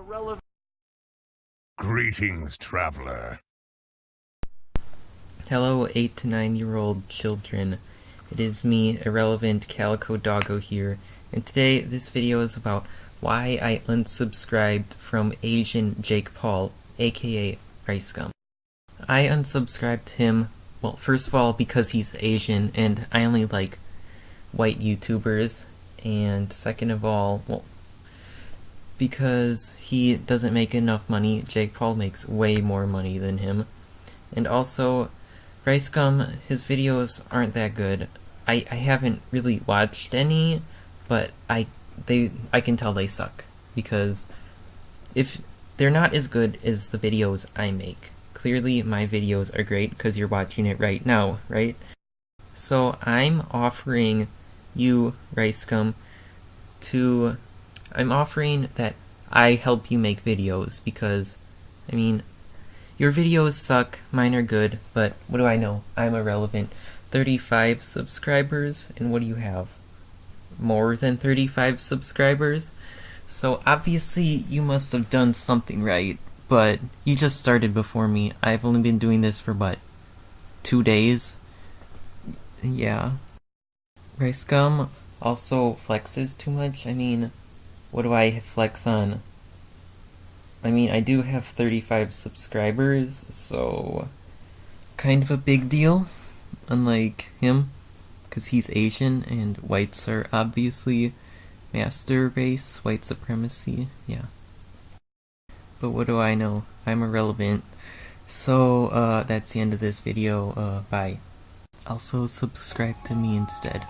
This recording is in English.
Irrelevant. Greetings, traveler. Hello, 8 to 9 year old children. It is me, Irrelevant Calico Doggo here, and today this video is about why I unsubscribed from Asian Jake Paul, aka Rice Ricegum. I unsubscribed him, well, first of all, because he's Asian, and I only like white YouTubers, and second of all, well, because he doesn't make enough money. Jake Paul makes way more money than him. And also, Ricegum, his videos aren't that good. I, I haven't really watched any, but I they I can tell they suck because if they're not as good as the videos I make. Clearly my videos are great because you're watching it right now, right? So I'm offering you, Ricegum, to I'm offering that I help you make videos because, I mean, your videos suck, mine are good, but what do I know? I'm irrelevant. 35 subscribers, and what do you have? More than 35 subscribers? So obviously you must have done something right, but you just started before me. I've only been doing this for what? Two days? Yeah. Rice Gum also flexes too much. I mean, what do I flex on? I mean, I do have 35 subscribers, so kind of a big deal, unlike him, because he's Asian and whites are obviously master race, white supremacy, yeah. But what do I know? I'm irrelevant. So, uh, that's the end of this video, uh, bye. Also, subscribe to me instead.